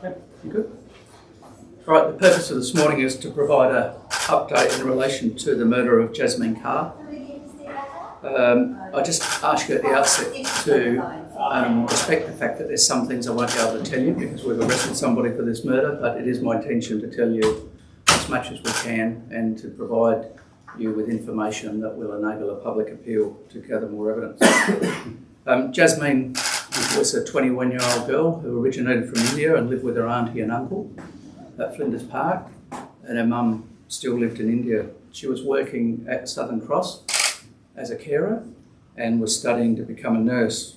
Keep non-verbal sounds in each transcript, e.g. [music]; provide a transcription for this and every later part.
Good? Right, the purpose of this morning is to provide a update in relation to the murder of Jasmine Kaur. Um, I just ask you at the outset to um, respect the fact that there's some things I won't be able to tell you because we've arrested somebody for this murder, but it is my intention to tell you as much as we can and to provide you with information that will enable a public appeal to gather more evidence. [coughs] Um, Jasmine was a 21 year old girl who originated from India and lived with her auntie and uncle at Flinders Park, and her mum still lived in India. She was working at Southern Cross as a carer and was studying to become a nurse.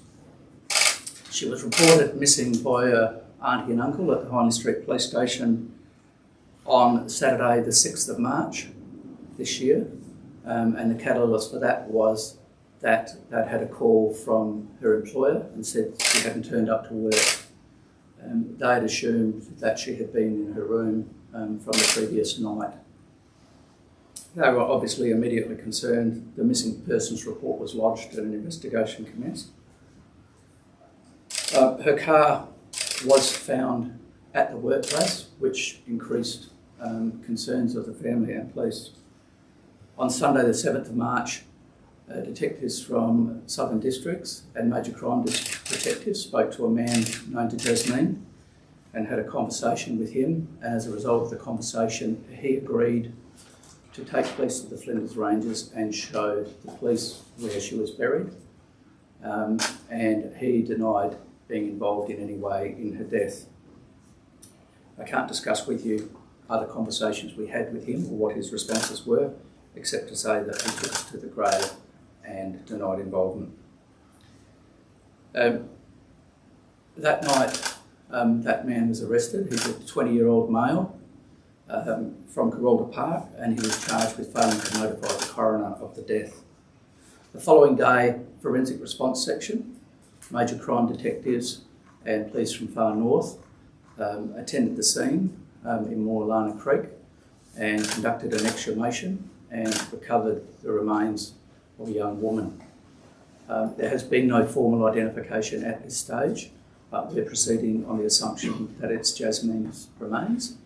She was reported missing by her auntie and uncle at the Hindley Street Police Station on Saturday, the 6th of March this year, um, and the catalyst for that was that they'd had a call from her employer and said she hadn't turned up to work. Um, they had assumed that she had been in her room um, from the previous night. They were obviously immediately concerned. The missing persons report was lodged and an investigation commenced. Uh, her car was found at the workplace, which increased um, concerns of the family and police. On Sunday, the 7th of March, uh, detectives from Southern Districts and Major Crime Detectives spoke to a man known to Jasmine and had a conversation with him. And as a result of the conversation, he agreed to take police to the Flinders Ranges and show the police where she was buried. Um, and he denied being involved in any way in her death. I can't discuss with you other conversations we had with him or what his responses were, except to say that he took us to the grave and denied involvement. Um, that night, um, that man was arrested. He's a 20 year old male um, from Kurralta Park and he was charged with failing to notify the coroner of the death. The following day, Forensic Response Section, major crime detectives and police from far north um, attended the scene um, in Moralana Creek and conducted an exhumation and recovered the remains a young woman. Um, there has been no formal identification at this stage, but we're proceeding on the assumption that it's Jasmine's remains,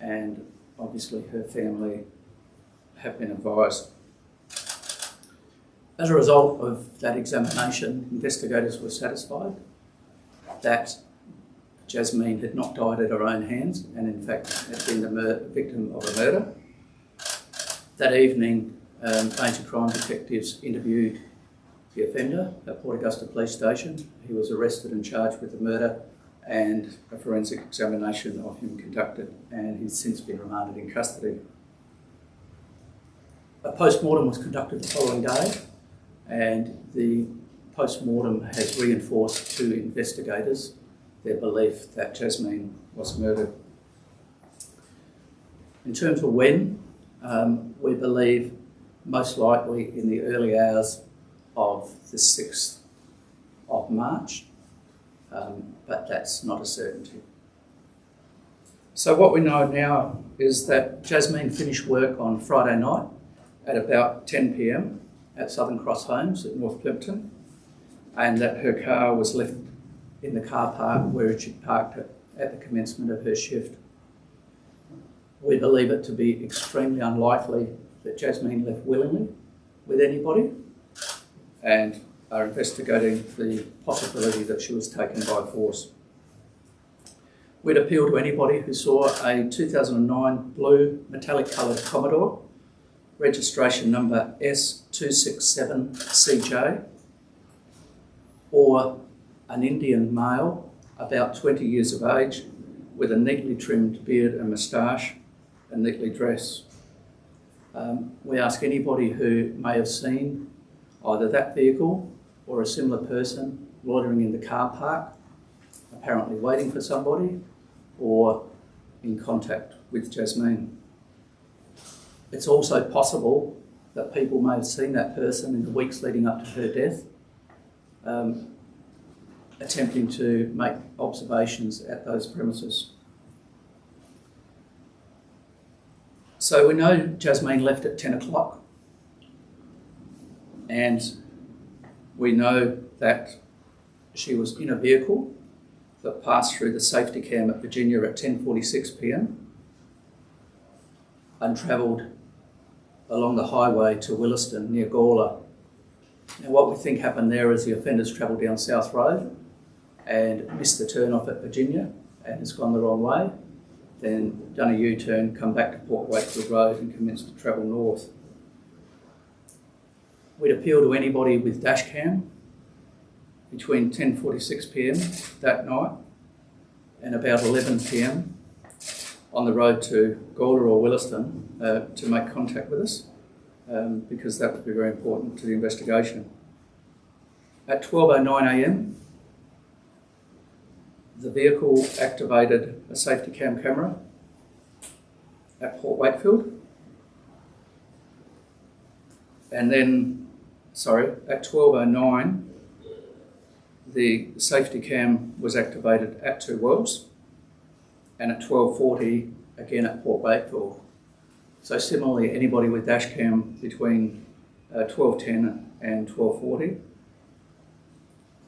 and obviously her family have been advised. As a result of that examination, investigators were satisfied that Jasmine had not died at her own hands and in fact had been the victim of a murder. That evening, um, major crime detectives interviewed the offender at Port Augusta Police Station. He was arrested and charged with the murder and a forensic examination of him conducted and he's since been remanded in custody. A post-mortem was conducted the following day and the post-mortem has reinforced to investigators their belief that Jasmine was murdered. In terms of when, um, we believe most likely in the early hours of the 6th of March, um, but that's not a certainty. So what we know now is that Jasmine finished work on Friday night at about 10pm at Southern Cross Homes at North Plympton and that her car was left in the car park where she'd parked it at the commencement of her shift. We believe it to be extremely unlikely that Jasmine left willingly with anybody and are investigating the possibility that she was taken by force. We'd appeal to anybody who saw a 2009 blue metallic coloured Commodore, registration number S267CJ, or an Indian male about 20 years of age with a neatly trimmed beard and moustache and neatly dressed. Um, we ask anybody who may have seen either that vehicle or a similar person loitering in the car park, apparently waiting for somebody, or in contact with Jasmine. It's also possible that people may have seen that person in the weeks leading up to her death, um, attempting to make observations at those premises. So we know Jasmine left at 10 o'clock and we know that she was in a vehicle that passed through the safety cam at Virginia at 10:46 p.m. and travelled along the highway to Willaston near Gawler. Now, what we think happened there is the offender's travelled down South Road and missed the turn off at Virginia and has gone the wrong way. Then done a U-turn, come back to Port Wakefield Road and commenced to travel north. We'd appeal to anybody with dash cam between 10:46 p.m. that night and about 11 p.m. on the road to Gawler or Willaston uh, to make contact with us um, because that would be very important to the investigation. At 12:09 a.m., the vehicle activated a safety cam camera at Port Wakefield. And then, sorry, at 12.09, the safety cam was activated at Two Wells and at 12.40 again at Port Wakefield. So similarly, anybody with dash cam between uh, 12.10 and 12.40.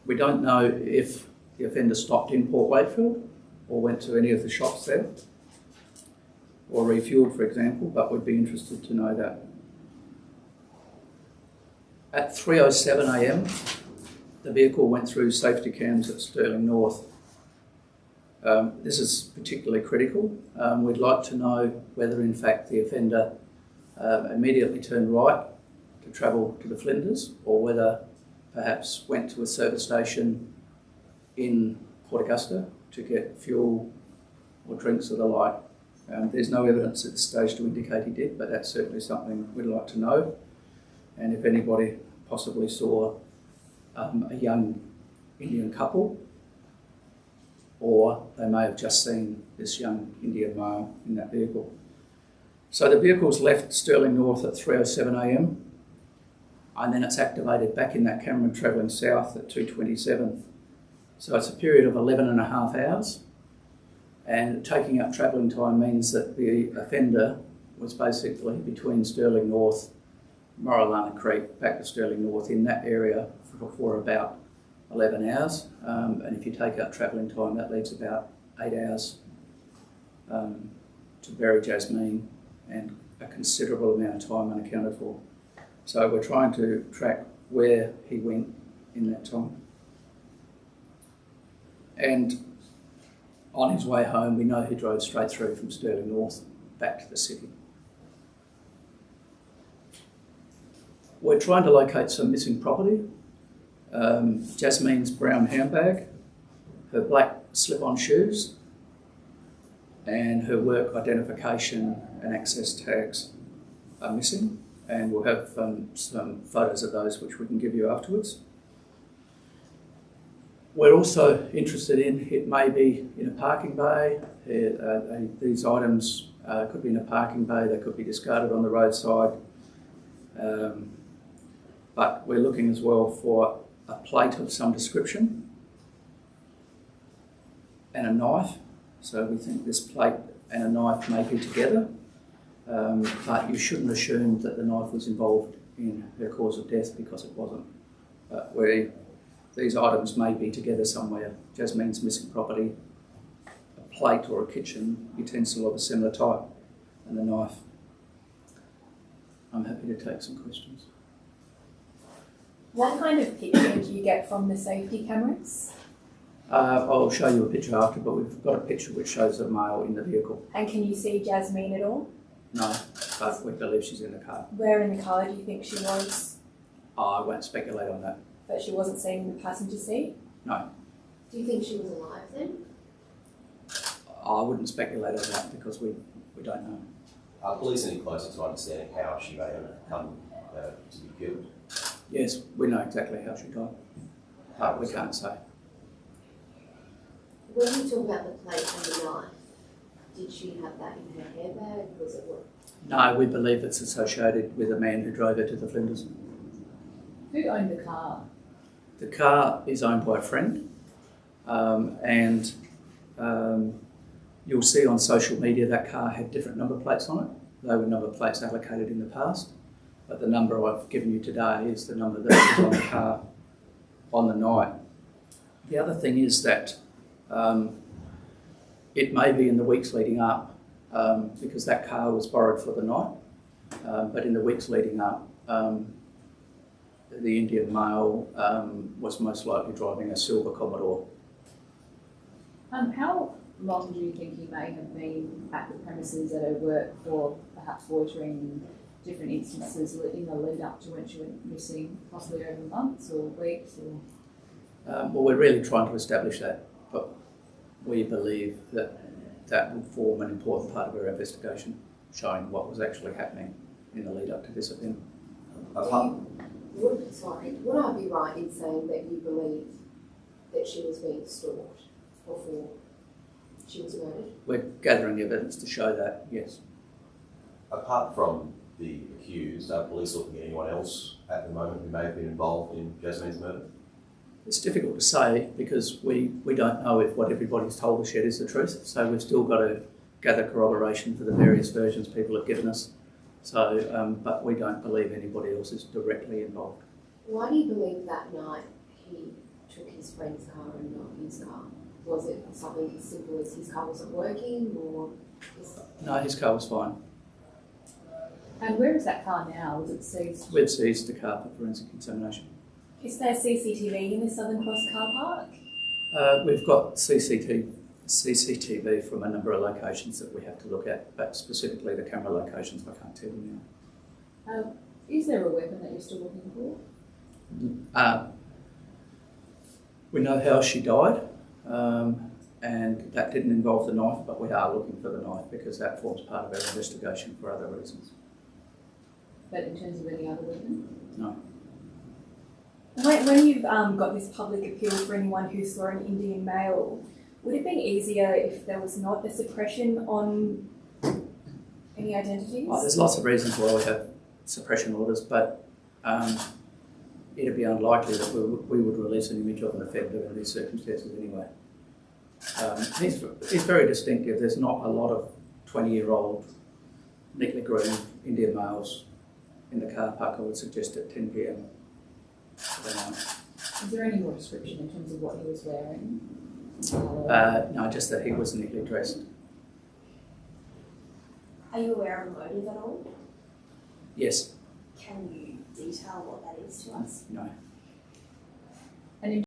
We don't know if the offender stopped in Port Wakefield or went to any of the shops there or refueled, for example, but would be interested to know that. At 3.07am, the vehicle went through safety cams at Stirling North. Um, this is particularly critical. Um, we'd like to know whether, in fact, the offender uh, immediately turned right to travel to the Flinders or whether perhaps went to a service station in Port Augusta to get fuel or drinks or the like. Um, there's no evidence at this stage to indicate he did, but that's certainly something we'd like to know. And if anybody possibly saw um, a young Indian couple, or they may have just seen this young Indian male in that vehicle. So the vehicle's left Stirling North at 3.07am, and then it's activated back in that camera travelling south at 2.27. So it's a period of 11 and a half hours. And taking up travelling time means that the offender was basically between Stirling North, Moralana Creek, back to Stirling North in that area for, for about 11 hours. Um, and if you take out travelling time, that leaves about eight hours um, to bury Jasmine and a considerable amount of time unaccounted for. So we're trying to track where he went in that time. And on his way home, we know he drove straight through from Stirling North back to the city. We're trying to locate some missing property. Um, Jasmine's brown handbag, her black slip-on shoes, and her work identification and access tags are missing. And we'll have um, some photos of those which we can give you afterwards. We're also interested in it may be in a parking bay. Uh, uh, these items uh, could be in a parking bay, they could be discarded on the roadside. Um, but we're looking as well for a plate of some description and a knife. So we think this plate and a knife may be together, um, but you shouldn't assume that the knife was involved in her cause of death because it wasn't. But we these items may be together somewhere. Jasmine's missing property, a plate or a kitchen utensil of a similar type, and a knife. I'm happy to take some questions. What kind of picture do you get from the safety cameras? Uh, I'll show you a picture after, but we've got a picture which shows a male in the vehicle. And can you see Jasmine at all? No, but we believe she's in the car. Where in the car do you think she was? Oh, I won't speculate on that. But she wasn't seen in the passenger seat? No, Do you think she was alive then? I wouldn't speculate on that because we, we don't know. Are police any closer to understanding how she may have come uh, to be killed? Yes, we know exactly how she died, but we can't say. When you talk about the plate and the knife, did she have that in her handbag? Was it what? No, we believe it's associated with a man who drove her to the Flinders. Who owned the car? The car is owned by a friend, um, and um, you'll see on social media that car had different number plates on it. They were number plates allocated in the past, but the number I've given you today is the number that was on the car on the night. The other thing is that Um, it may be in the weeks leading up um, because that car was borrowed for the night, um, but in the weeks leading up, um, the Indian male um, was most likely driving a silver Commodore. Um, how long do you think he may have been at the premises at her work for perhaps loitering different instances in the lead up to when she went missing, possibly over months or weeks or? Um, well, we're really trying to establish that, but we believe that that will form an important part of our investigation, showing what was actually happening in the lead up to this event. Apart, Would, sorry, would I be right in saying that you believe that she was being stalked before she was murdered? We're gathering evidence to show that, yes. apart from the accused, are police looking at anyone else at the moment who may have been involved in Jasmine's murder? It's difficult to say because we, we don't know if what everybody's told us yet is the truth. So we've still got to gather corroboration for the various versions people have given us. So, um, but we don't believe anybody else is directly involved. Why do you believe that night he took his friend's car and not his car? Was it something as simple as his car wasn't working or? is- No, his car was fine. And where is that car now? Was it seized? We've seized the car for forensic examination. Is there CCTV in the Southern Cross car park? Uh, we've got CCTV, CCTV from a number of locations that we have to look at, but specifically the camera locations I can't tell you now. Um, is there a weapon that you're still looking for? Uh, we know how she died, um, and that didn't involve the knife, but we are looking for the knife because that forms part of our investigation for other reasons. But in terms of any other weapon? No. When, when you've um, got this public appeal for anyone who saw an Indian male, would it be easier if there was not a suppression on any identities? Well, there's lots of reasons why we have suppression orders, but um, it'd be unlikely that we, would- we would release an image of an offender in these circumstances anyway. Um, he's, he's very distinctive. There's not a lot of 20 year old, neatly groomed Indian males in the car park, I would suggest at 10 pm. for the night. Is there any more description in terms of what he was wearing? Uh, no, just that he was neatly dressed. Are you aware of motive at all? Yes, Can you detail what that is to us? no.